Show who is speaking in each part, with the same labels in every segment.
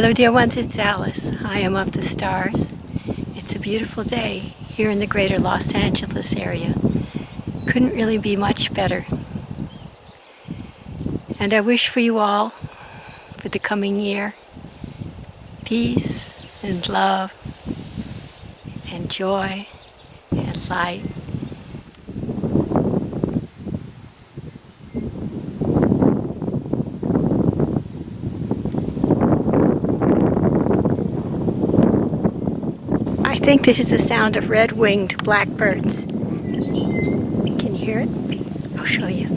Speaker 1: Hello dear ones, it's Alice. I am of the stars. It's a beautiful day here in the greater Los Angeles area. Couldn't really be much better. And I wish for you all, for the coming year, peace and love and joy and light I think this is the sound of red-winged blackbirds. Can you hear it? I'll show you.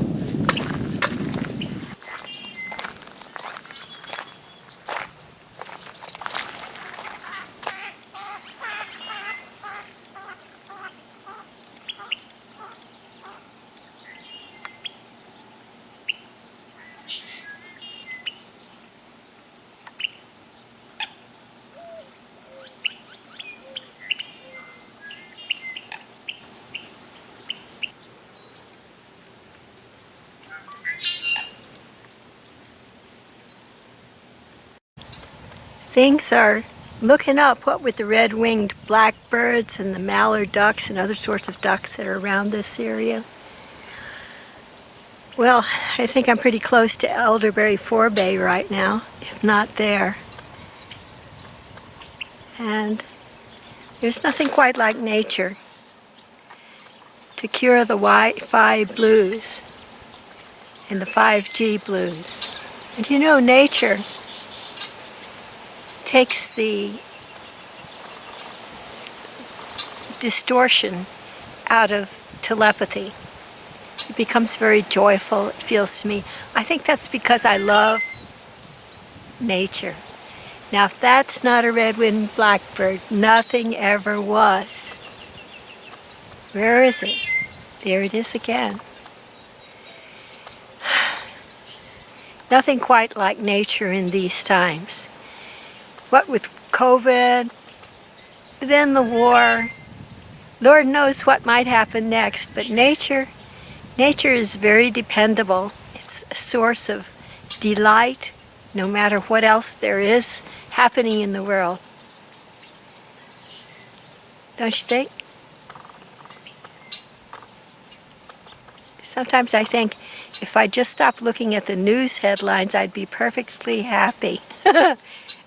Speaker 1: Things are looking up what with the red-winged blackbirds and the mallard ducks and other sorts of ducks that are around this area. Well, I think I'm pretty close to Elderberry Forebay right now, if not there. And there's nothing quite like nature to cure the Wi-Fi blues and the 5G blues. And you know, nature takes the distortion out of telepathy. It becomes very joyful, it feels to me. I think that's because I love nature. Now if that's not a red-winged blackbird, nothing ever was. Where is it? There it is again. Nothing quite like nature in these times. What with COVID, then the war, Lord knows what might happen next, but nature, nature is very dependable. It's a source of delight, no matter what else there is happening in the world. Don't you think? Sometimes I think if I just stopped looking at the news headlines, I'd be perfectly happy.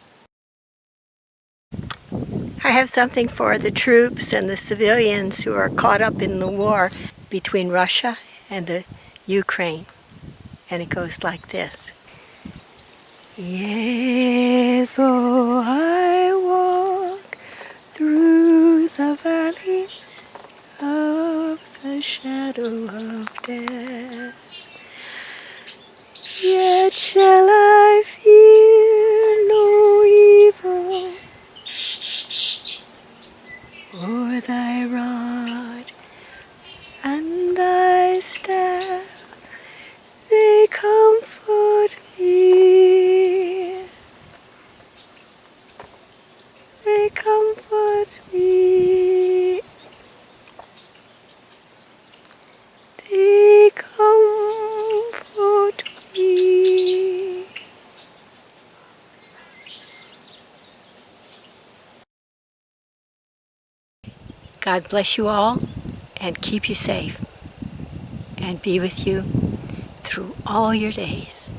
Speaker 1: I have something for the troops and the civilians who are caught up in the war between Russia and the Ukraine. And it goes like this. Yea, though I walk through the valley of the shadow of death, yet shall I Comfort me. They comfort me. God bless you all and keep you safe and be with you through all your days.